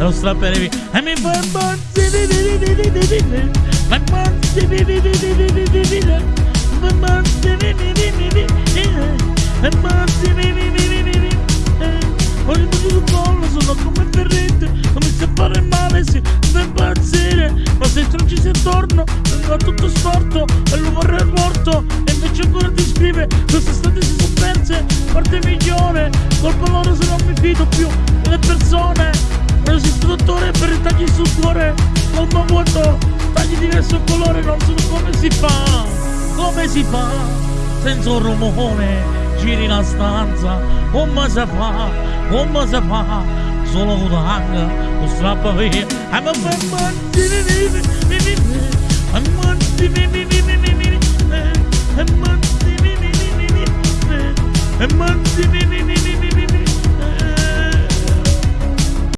e lo strapperai via. E mi fa punto sul collo sono come ferrette Comincio a fare male, sì, mi impazzire Ma se non sei attorno, vengo tutto storto E lo vorrei morto E invece ancora ti scrive Quest'estate si sono perse Parte migliore Colpa loro se non mi fido più per tagli sul cuore Colpa vuoto Tagli diverso colore Non so come si fa Come si fa Senza un rumore giri la stanza, come si fa, come si fa, solo con la hanga, lo strappa via, I'm a man, I'm a man,